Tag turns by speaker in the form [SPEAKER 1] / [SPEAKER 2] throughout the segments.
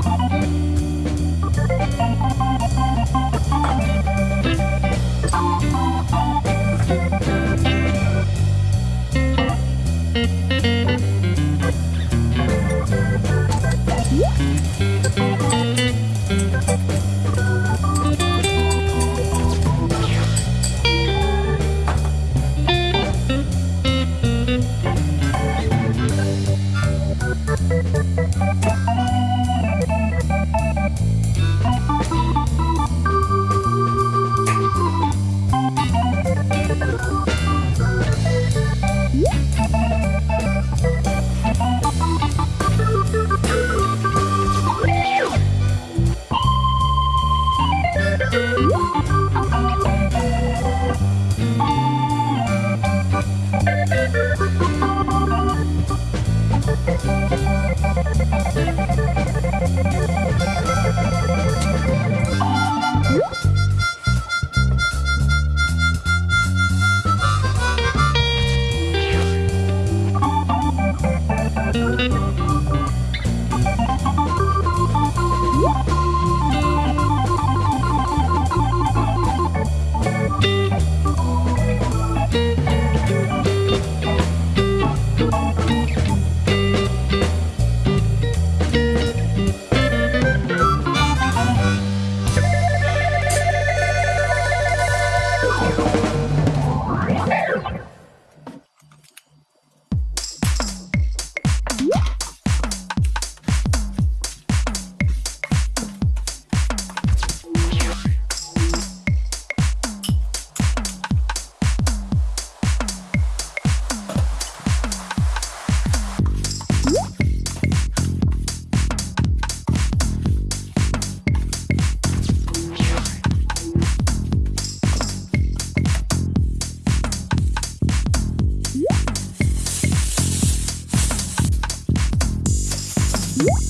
[SPEAKER 1] Thank you. Woo!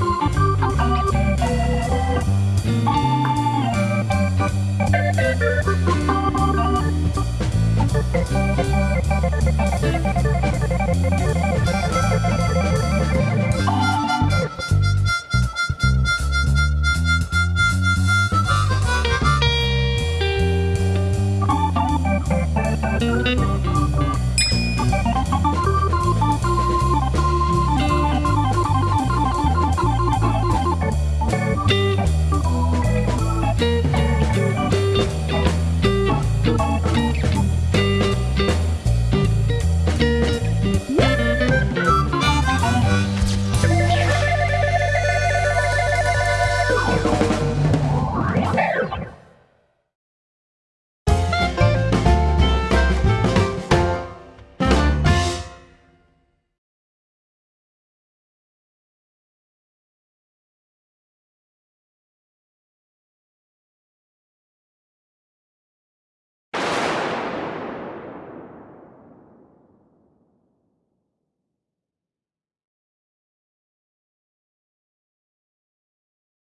[SPEAKER 1] you.